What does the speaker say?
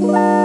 Bye.